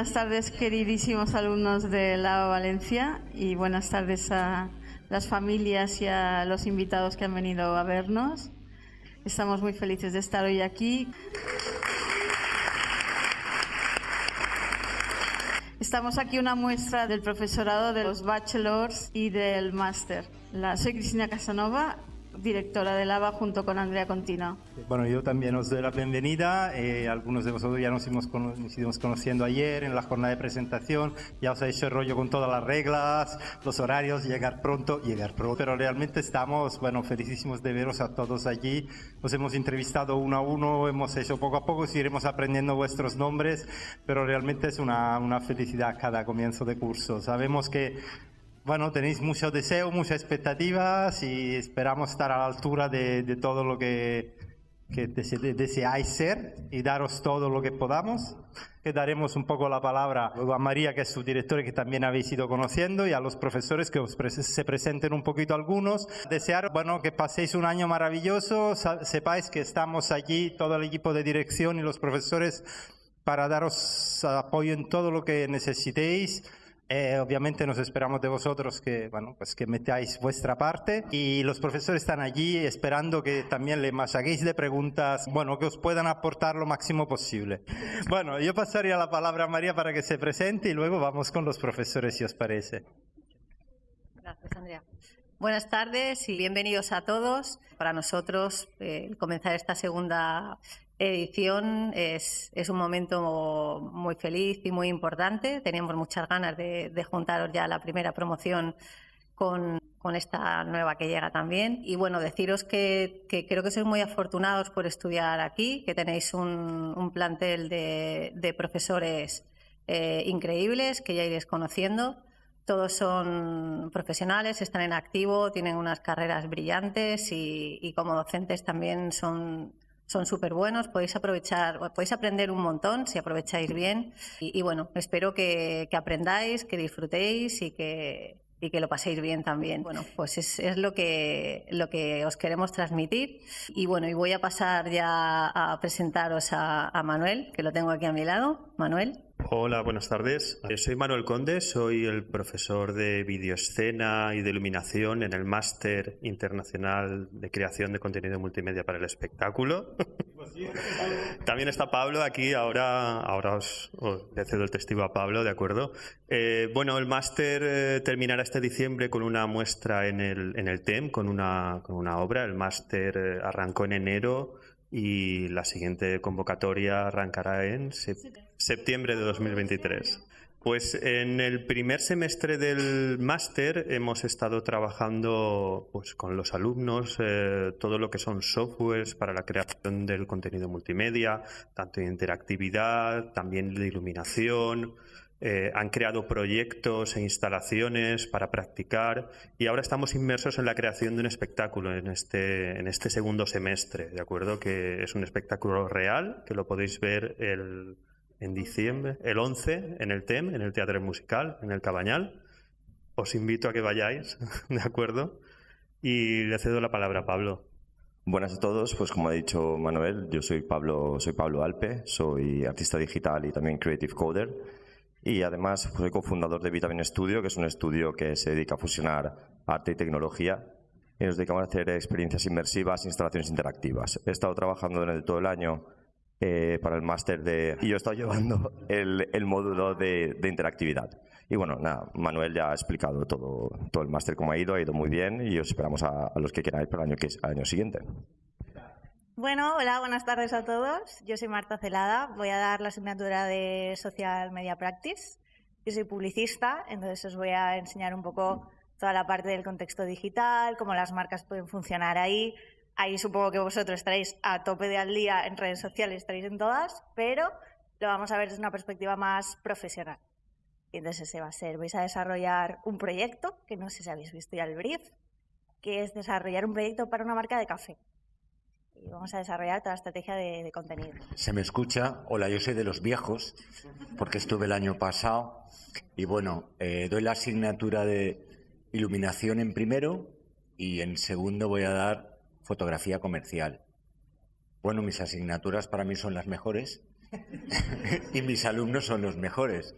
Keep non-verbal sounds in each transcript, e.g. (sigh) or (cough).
Buenas tardes, queridísimos alumnos de la Valencia, y buenas tardes a las familias y a los invitados que han venido a vernos. Estamos muy felices de estar hoy aquí. Estamos aquí una muestra del profesorado de los bachelors y del máster. Soy Cristina Casanova directora de Lava junto con Andrea Contino. Bueno, yo también os doy la bienvenida. Eh, algunos de vosotros ya nos hemos, conociendo ayer en la jornada de presentación. Ya os he hecho el rollo con todas las reglas, los horarios, llegar pronto, llegar pronto. Pero realmente estamos, bueno, felicísimos de veros a todos allí. Os hemos entrevistado uno a uno, hemos hecho poco a poco, iremos aprendiendo vuestros nombres, pero realmente es una, una felicidad cada comienzo de curso. Sabemos que bueno, tenéis mucho deseo, muchas expectativas y esperamos estar a la altura de, todo lo que, deseáis ser y daros todo lo que podamos. Que daremos un poco la palabra a María, que es su directora, que también habéis ido conociendo, y a los profesores que os se presenten un poquito algunos. Desear, bueno, que paséis un año maravilloso, sepáis que estamos allí, todo el equipo de dirección y los profesores, para daros apoyo en todo lo que necesitéis eh, obviamente nos esperamos de vosotros que, bueno, pues que metáis vuestra parte y los profesores están allí esperando que también le masaguéis de preguntas, bueno, que os puedan aportar lo máximo posible. (laughs) Bueno, yo pasaría la palabra a María para que se presente y luego vamos con los profesores, si os parece. Gracias, Andrea. Buenas tardes y bienvenidos a todos. Para nosotros, eh, comenzar esta segunda edición es, un momento muy feliz y muy importante. Teníamos muchas ganas de, juntaros ya la primera promoción con, esta nueva que llega también. Y bueno, deciros que, que, creo que sois muy afortunados por estudiar aquí, que tenéis un, un plantel de, de profesores eh, increíbles que ya iréis conociendo. Todos son profesionales, están en activo, tienen unas carreras brillantes y, y como docentes también son son súper buenos, podéis aprovechar, podéis aprender un montón si aprovecháis bien y, bueno, espero que, aprendáis, que disfrutéis y que, y que lo paséis bien también. Bueno, pues es, es, lo, que, lo que os queremos transmitir. Y bueno, y voy a pasar ya a presentaros a, a Manuel, que lo tengo aquí a mi lado. Manuel. Hola, buenas tardes. Eh, soy Manuel Conde, soy el profesor de videoescena y de iluminación en el Máster Internacional de Creación de Contenido Multimedia para el Espectáculo. (laughs) También está Pablo aquí, ahora, ahora os, le cedo el testigo a Pablo, ¿de acuerdo? Eh, bueno, el máster eh, terminará este diciembre con una muestra en el, en el TEM, con una, con una obra. El máster arrancó en enero y la siguiente convocatoria arrancará en septiembre de 2023. Pues en el primer semestre del máster hemos estado trabajando pues, con los alumnos eh, todo lo que son softwares para la creación del contenido multimedia, tanto de interactividad, también de iluminación, eh, han creado proyectos e instalaciones para practicar y ahora estamos inmersos en la creación de un espectáculo en este, en este segundo semestre, ¿de acuerdo? Que es un espectáculo real, que lo podéis ver el, en diciembre, el 11, en el TEM, en el Teatro Musical, en el Cabañal. Os invito a que vayáis, (laughs) ¿de acuerdo? Y le cedo la palabra a Pablo. Buenas a todos, pues como ha dicho Manuel, yo soy Pablo, soy Pablo Alpe, soy artista digital y también creative coder y además soy cofundador de Vitamin Studio, que es un estudio que se dedica a fusionar arte y tecnología y nos dedicamos a hacer experiencias inmersivas, instalaciones interactivas. He estado trabajando el, todo el año eh, para el máster de... y yo he estado (laughs) llevando el, el módulo de, de, interactividad. Y bueno, nada, Manuel ya ha explicado todo, todo el máster cómo ha ido, ha ido muy bien y os esperamos a, a los que queráis para el año, que, el año siguiente. Bueno, hola, buenas tardes a todos. Yo soy Marta Celada, voy a dar la asignatura de Social Media Practice. Yo soy publicista, entonces os voy a enseñar un poco toda la parte del contexto digital, cómo las marcas pueden funcionar ahí. Ahí supongo que vosotros estaréis a tope de al día en redes sociales, estaréis en todas, pero lo vamos a ver desde una perspectiva más profesional. Y entonces ese va a ser, vais a desarrollar un proyecto, que no sé si habéis visto ya el brief, que es desarrollar un proyecto para una marca de café y vamos a desarrollar toda la estrategia de, contenido. ¿Se me escucha? Hola, yo soy de los viejos, porque estuve el año pasado. Y bueno, eh, doy la asignatura de iluminación en primero y en segundo voy a dar fotografía comercial. Bueno, mis asignaturas para mí son las mejores (laughs) y mis alumnos son los mejores,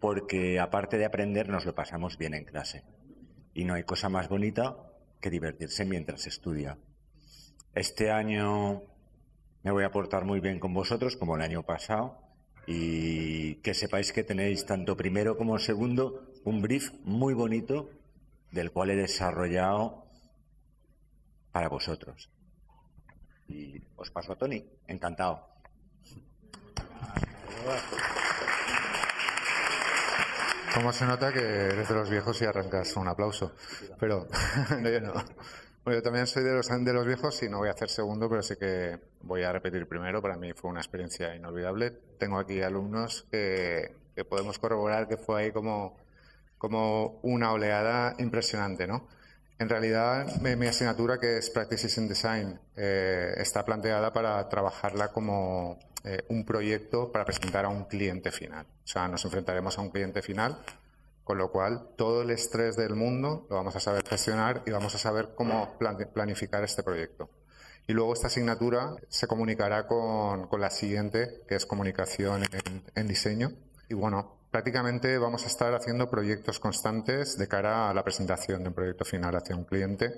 porque aparte de aprender nos lo pasamos bien en clase. Y no hay cosa más bonita que divertirse mientras estudia. Este año me voy a portar muy bien con vosotros, como el año pasado, y que sepáis que tenéis tanto primero como segundo un brief muy bonito del cual he desarrollado para vosotros. Y os paso a Tony, encantado. ¿Cómo se nota que eres de los viejos y arrancas un aplauso? Pero (laughs) no, yo no. Bueno, yo también soy de los, de los viejos y no voy a hacer segundo, pero sí que voy a repetir primero. Para mí fue una experiencia inolvidable. Tengo aquí alumnos que, podemos corroborar que fue ahí como, como una oleada impresionante, ¿no? En realidad, mi, asignatura, que es Practices in Design, eh, está planteada para trabajarla como eh, un proyecto para presentar a un cliente final. O sea, nos enfrentaremos a un cliente final, con lo cual todo el estrés del mundo lo vamos a saber gestionar y vamos a saber cómo planificar este proyecto. Y luego esta asignatura se comunicará con, con la siguiente, que es comunicación en, diseño. Y bueno, prácticamente vamos a estar haciendo proyectos constantes de cara a la presentación de un proyecto final hacia un cliente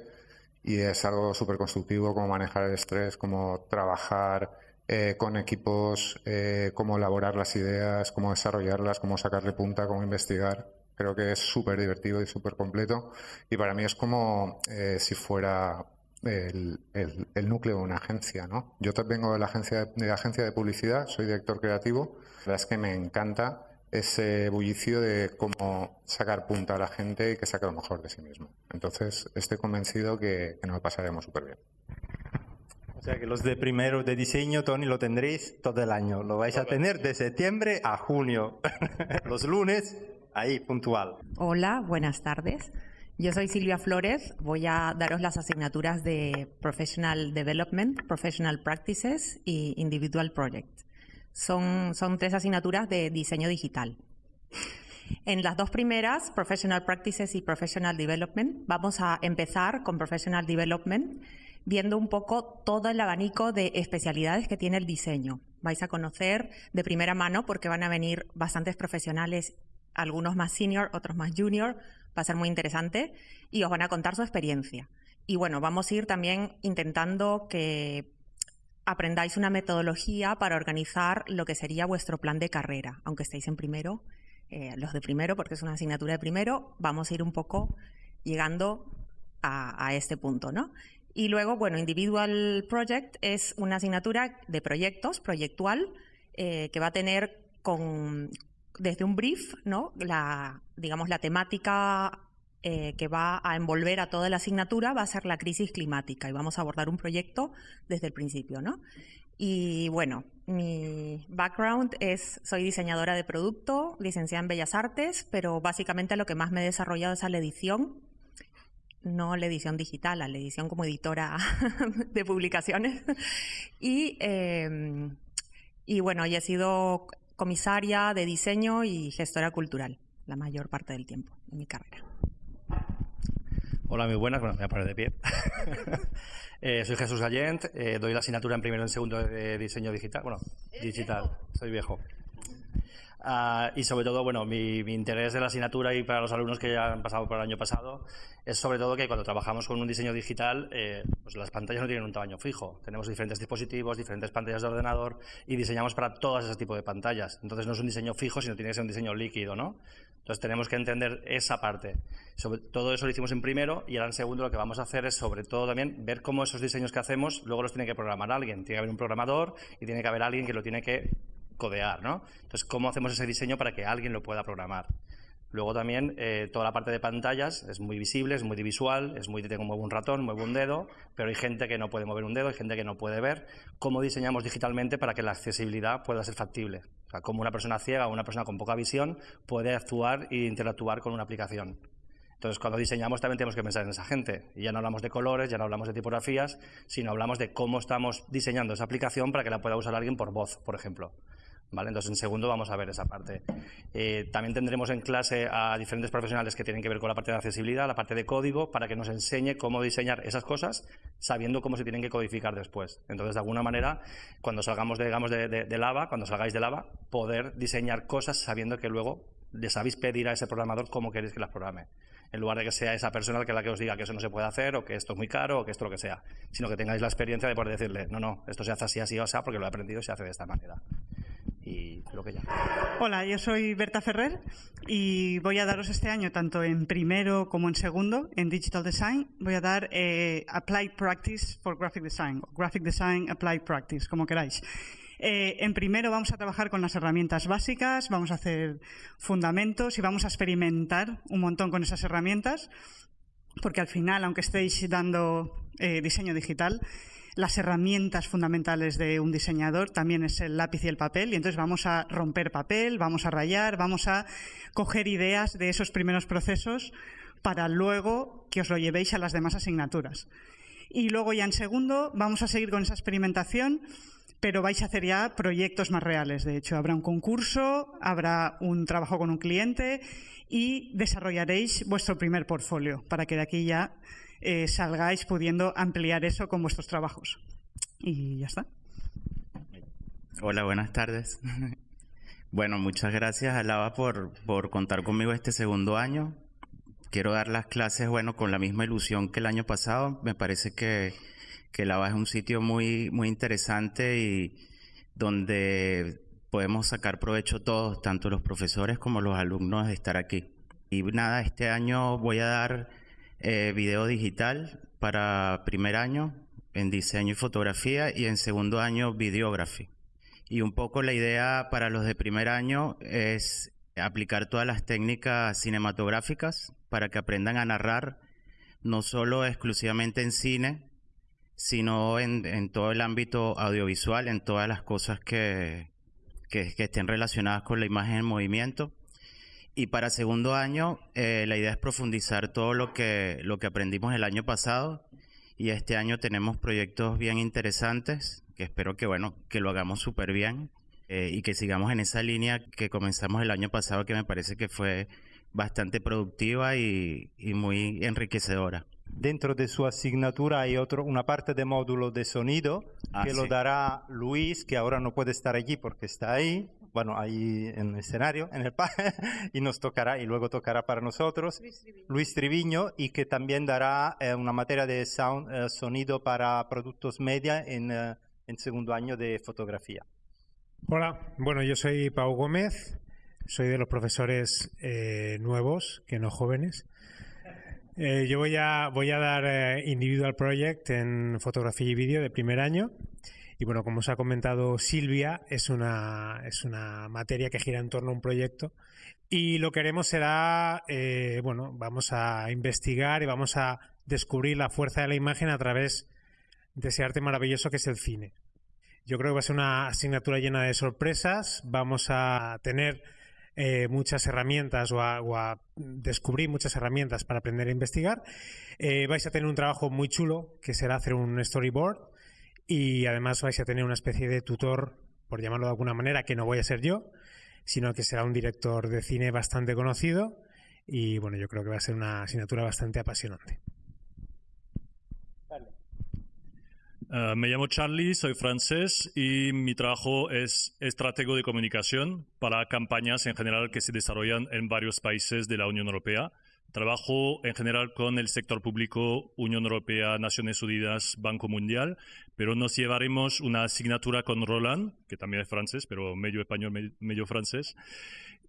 y es algo súper constructivo cómo manejar el estrés, cómo trabajar eh, con equipos, eh, cómo elaborar las ideas, cómo desarrollarlas, cómo sacarle punta, cómo investigar. Creo que es súper divertido y súper completo y para mí es como eh, si fuera el, el, núcleo de una agencia. ¿no? Yo vengo de la, agencia, de la agencia de publicidad, soy director creativo. La verdad es que me encanta ese bullicio de cómo sacar punta a la gente y que saque lo mejor de sí mismo. Entonces, estoy convencido que, nos pasaremos súper bien. O sea que los de primero de diseño, Tony, lo tendréis todo el año. Lo vais a tener de septiembre a junio. (laughs) los lunes, ahí, puntual. Hola, buenas tardes. Yo soy Silvia Flores. Voy a daros las asignaturas de Professional Development, Professional Practices y Individual Project. Son, son tres asignaturas de diseño digital. En las dos primeras, Professional Practices y Professional Development, vamos a empezar con Professional Development, viendo un poco todo el abanico de especialidades que tiene el diseño. Vais a conocer de primera mano porque van a venir bastantes profesionales, algunos más senior, otros más junior, va a ser muy interesante y os van a contar su experiencia. Y bueno, vamos a ir también intentando que aprendáis una metodología para organizar lo que sería vuestro plan de carrera, aunque estéis en primero, eh, los de primero, porque es una asignatura de primero, vamos a ir un poco llegando a, este punto, ¿no? Y luego, bueno, Individual Project es una asignatura de proyectos, proyectual, eh, que va a tener con, desde un brief, ¿no? La, digamos, la temática eh, que va a envolver a toda la asignatura va a ser la crisis climática y vamos a abordar un proyecto desde el principio, ¿no? Y bueno, mi background es, soy diseñadora de producto, licenciada en Bellas Artes, pero básicamente lo que más me he desarrollado es a la edición, no la edición digital, a la edición como editora (laughs) de publicaciones. Y, em, y bueno, y he sido comisaria de diseño y gestora cultural la mayor parte del tiempo de mi carrera. Hola, muy buenas. Bueno, me voy a poner de pie. (laughs) Eh, soy Jesús Gallent, eh, doy la asignatura en primero y en segundo de diseño digital. Bueno, digital, soy viejo. Ah, y sobre todo, bueno, mi, interés de la asignatura y para los alumnos que ya han pasado por el año pasado es sobre todo que cuando trabajamos con un diseño digital, eh, pues las pantallas no tienen un tamaño fijo. Tenemos diferentes dispositivos, diferentes pantallas de ordenador y diseñamos para todos ese tipo de pantallas. Entonces no es un diseño fijo, sino tiene que ser un diseño líquido, ¿no? Entonces tenemos que entender esa parte. Sobre todo eso lo hicimos en primero y ahora en segundo lo que vamos a hacer es sobre todo también ver cómo esos diseños que hacemos luego los tiene que programar alguien. Tiene que haber un programador y tiene que haber alguien que lo tiene que codear, ¿no? Entonces, ¿cómo hacemos ese diseño para que alguien lo pueda programar? Luego también eh, toda la parte de pantallas es muy visible, es muy visual, es muy tengo muevo un ratón, muevo un dedo, pero hay gente que no puede mover un dedo, hay gente que no puede ver. ¿Cómo diseñamos digitalmente para que la accesibilidad pueda ser factible? O sea, cómo una persona ciega o una persona con poca visión puede actuar e interactuar con una aplicación. Entonces, cuando diseñamos también tenemos que pensar en esa gente. Y ya no hablamos de colores, ya no hablamos de tipografías, sino hablamos de cómo estamos diseñando esa aplicación para que la pueda usar alguien por voz, por ejemplo Entonces, en segundo vamos a ver esa parte. Eh, también tendremos en clase a diferentes profesionales que tienen que ver con la parte de accesibilidad, la parte de código, para que nos enseñe cómo diseñar esas cosas, sabiendo cómo se tienen que codificar después. Entonces, de alguna manera, cuando salgamos de, digamos, de, Lava, cuando salgáis de Lava, poder diseñar cosas sabiendo que luego le sabéis pedir a ese programador cómo queréis que las programe en lugar de que sea esa persona la que os diga que eso no se puede hacer o que esto es muy caro o que esto lo que sea, sino que tengáis la experiencia de poder decirle, no, no, esto se hace así, así o así, porque lo he aprendido y se hace de esta manera. Y lo que ya. Hola, yo soy Berta Ferrer y voy a daros este año, tanto en primero como en segundo, en Digital Design, voy a dar eh, Applied Practice for Graphic Design, o Graphic Design Applied Practice, como queráis. Eh, en primero vamos a trabajar con las herramientas básicas, vamos a hacer fundamentos y vamos a experimentar un montón con esas herramientas, porque al final, aunque estéis dando eh, diseño digital, las herramientas fundamentales de un diseñador también es el lápiz y el papel, y entonces vamos a romper papel, vamos a rayar, vamos a coger ideas de esos primeros procesos para luego que os lo llevéis a las demás asignaturas. Y luego ya en segundo vamos a seguir con esa experimentación pero vais a hacer ya proyectos más reales. De hecho, habrá un concurso, habrá un trabajo con un cliente y desarrollaréis vuestro primer portfolio para que de aquí ya eh, salgáis pudiendo ampliar eso con vuestros trabajos. Y ya está. Hola, buenas tardes. (laughs) Bueno, muchas gracias a Lava por, por contar conmigo este segundo año. Quiero dar las clases, bueno, con la misma ilusión que el año pasado. Me parece que que Lava es un sitio muy, muy interesante y donde podemos sacar provecho todos, tanto los profesores como los alumnos, de estar aquí. Y nada, este año voy a dar eh, video digital para primer año en diseño y fotografía y en segundo año videography. Y un poco la idea para los de primer año es aplicar todas las técnicas cinematográficas para que aprendan a narrar no solo exclusivamente en cine, sino en, todo el ámbito audiovisual, en todas las cosas que, que, estén relacionadas con la imagen en movimiento. Y para segundo año, eh, la idea es profundizar todo lo que, lo que aprendimos el año pasado. Y este año tenemos proyectos bien interesantes, que espero que, bueno, que lo hagamos súper bien eh, y que sigamos en esa línea que comenzamos el año pasado, que me parece que fue bastante productiva y muy enriquecedora dentro de su asignatura hay otro, una parte de módulo de sonido ah, que lo dará Luis, que ahora no puede estar allí porque está ahí, bueno, ahí en el escenario, en el (laughs) y nos tocará, y luego tocará para nosotros, Luis Triviño, y que también dará eh, una materia de sound, eh, sonido para productos media en, eh, en segundo año de fotografía. Hola, bueno, yo soy Pau Gómez, soy de los profesores nuevos, que no jóvenes. Eh, yo voy a, voy a dar eh, Individual Project en fotografía y vídeo de primer año. Y bueno, como os ha comentado Silvia, es una, es una materia que gira en torno a un proyecto. Y lo que haremos será, eh, bueno, vamos a investigar y vamos a descubrir la fuerza de la imagen a través de ese arte maravilloso que es el cine. Yo creo que va a ser una asignatura llena de sorpresas. Vamos a tener eh, muchas herramientas o a, descubrir muchas herramientas para aprender a investigar. Eh, vais a tener un trabajo muy chulo que será hacer un storyboard y además vais a tener una especie de tutor, por llamarlo de alguna manera, que no voy a ser yo, sino que será un director de cine bastante conocido y bueno, yo creo que va a ser una asignatura bastante apasionante. Eh, me llamo Charlie, soy francés y mi trabajo es estratego de comunicación para campañas en general que se desarrollan en varios países de la Unión Europea. Trabajo en general con el sector público, Unión Europea, Naciones Unidas, Banco Mundial, pero nos llevaremos una asignatura con Roland, que también es francés, pero medio español, medio francés,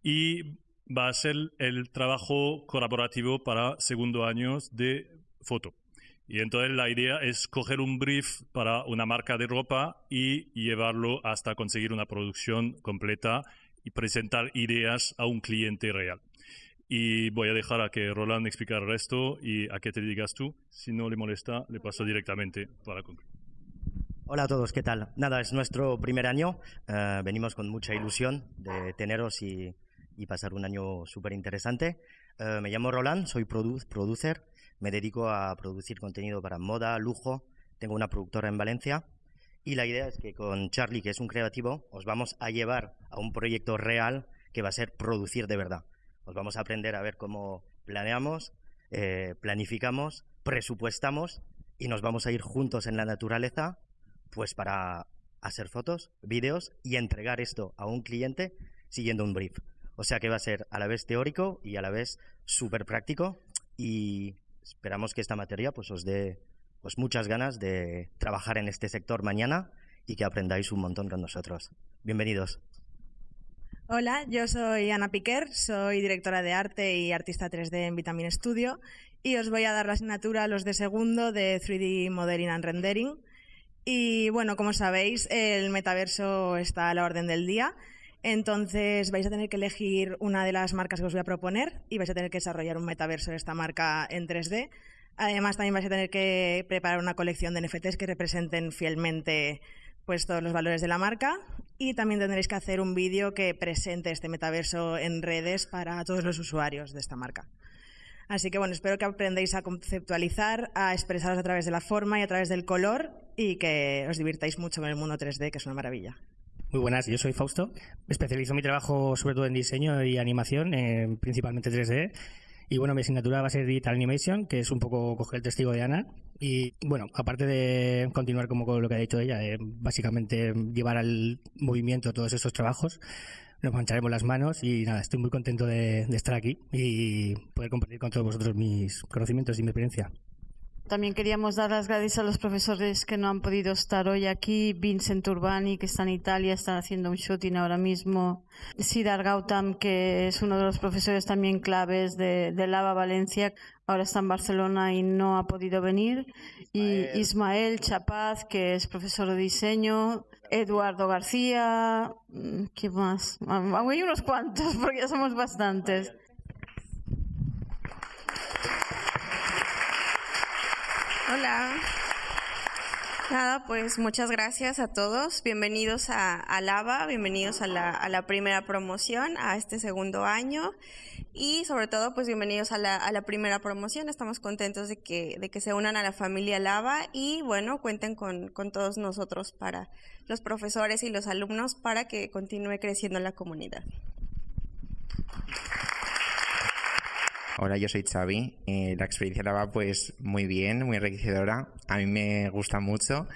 y va a ser el trabajo colaborativo para segundo año de foto. Y entonces la idea es coger un brief para una marca de ropa y llevarlo hasta conseguir una producción completa y presentar ideas a un cliente real. Y voy a dejar a que Roland explique el resto y a qué te digas tú. Si no le molesta, le paso directamente para concluir. Hola a todos, ¿qué tal? Nada, es nuestro primer año. Eh, venimos con mucha ilusión de teneros y, pasar un año súper interesante. Eh, me llamo Roland, soy producer me dedico a producir contenido para moda, lujo, tengo una productora en Valencia Y la idea es que con Charlie, que es un creativo, os vamos a llevar a un proyecto real que va a ser producir de verdad. Os vamos a aprender a ver cómo planeamos, eh, planificamos, presupuestamos y nos vamos a ir juntos en la naturaleza pues para hacer fotos, vídeos y entregar esto a un cliente siguiendo un brief. O sea que va a ser a la vez teórico y a la vez súper práctico y esperamos que esta materia pues os dé pues muchas ganas de trabajar en este sector mañana y que aprendáis un montón con nosotros. Bienvenidos. Hola, yo soy Ana Piquer, soy directora de arte y artista 3D en Vitamin Studio y os voy a dar la asignatura los de segundo de 3D Modeling and Rendering. Y bueno, como sabéis, el metaverso está a la orden del día, entonces vais a tener que elegir una de las marcas que os voy a proponer y vais a tener que desarrollar un metaverso de esta marca en 3D. Además, también vais a tener que preparar una colección de NFTs que representen fielmente pues, todos los valores de la marca y también tendréis que hacer un vídeo que presente este metaverso en redes para todos los usuarios de esta marca. Así que bueno, espero que aprendáis a conceptualizar, a expresaros a través de la forma y a través del color y que os divirtáis mucho con el mundo 3D, que es una maravilla. Muy buenas, yo soy Fausto. Especializo mi trabajo sobre todo en diseño y animación, principalmente 3D. Y bueno, mi asignatura va a ser Digital Animation, que es un poco coger el testigo de Ana. Y bueno, aparte de continuar como con lo que ha dicho ella, básicamente llevar al movimiento todos estos trabajos, nos mancharemos las manos y nada, estoy muy contento de estar aquí y poder compartir con todos vosotros mis conocimientos y mi experiencia. También queríamos dar las gracias a los profesores que no han podido estar hoy aquí. Vincent Urbani, que está en Italia, está haciendo un shooting ahora mismo. Sidar Gautam, que es uno de los profesores también claves de, Lava Valencia, ahora está en Barcelona y no ha podido venir. Y Ismael Chapaz, que es profesor de diseño. Eduardo García. Mm, ¿Qué más? Ah, hay unos cuantos, (laughs) porque ya somos bastantes. Hola. Nada, pues muchas gracias a todos. Bienvenidos a, Lava, bienvenidos a la, primera promoción, a este segundo año y sobre todo pues bienvenidos a la, primera promoción. Estamos contentos de que, de que se unan a la familia Lava y bueno, cuenten con, con todos nosotros para los profesores y los alumnos para que continúe creciendo la comunidad. Hola, yo soy Xavi. Eh, la experiencia la va pues muy bien, muy enriquecedora. A mí me gusta mucho.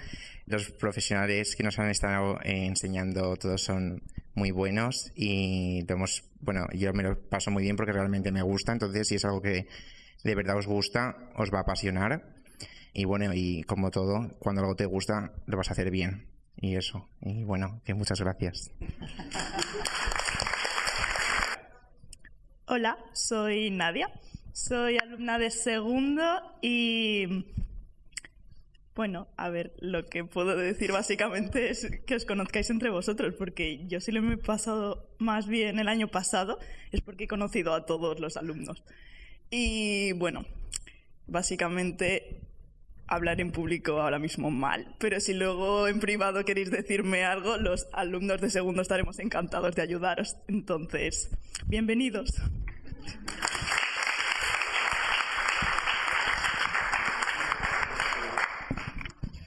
Los profesionales que nos han estado enseñando todos son muy buenos y bueno, yo me lo paso muy bien porque realmente me gusta. Entonces, si es algo que de verdad os gusta, os va a apasionar. Y bueno, y como todo, cuando algo te gusta, lo vas a hacer bien. Y eso. Y bueno, muchas gracias. Hola, soy Nadia, soy alumna de segundo y bueno, a ver, lo que puedo decir básicamente es que os conozcáis entre vosotros, porque yo sí lo me he pasado más bien el año pasado, es porque he conocido a todos los alumnos. Y bueno, básicamente hablar en público ahora mismo mal, pero si luego en privado queréis decirme algo, los alumnos de segundo estaremos encantados de ayudaros. Entonces, bienvenidos.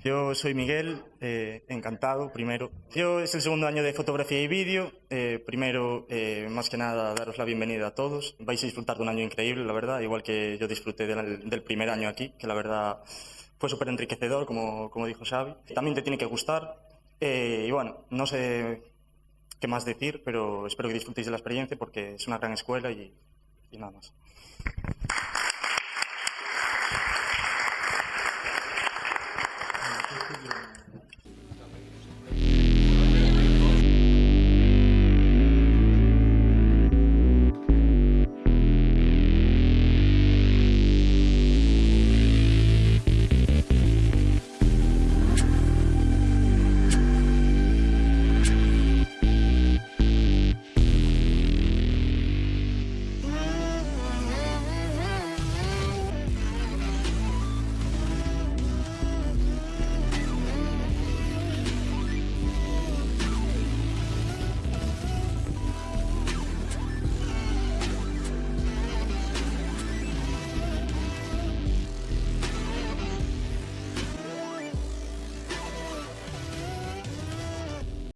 Yo soy Miguel, eh, encantado, primero. Yo es el segundo año de fotografía y vídeo. Eh, primero, eh, más que nada, daros la bienvenida a todos. Vais a disfrutar de un año increíble, la verdad, igual que yo disfruté del primer año aquí, que la verdad fue súper enriquecedor, como, como dijo Xavi. También te tiene que gustar. Eh, y bueno, no sé qué más decir, pero espero que disfrutéis de la experiencia porque es una gran escuela y, y nada más.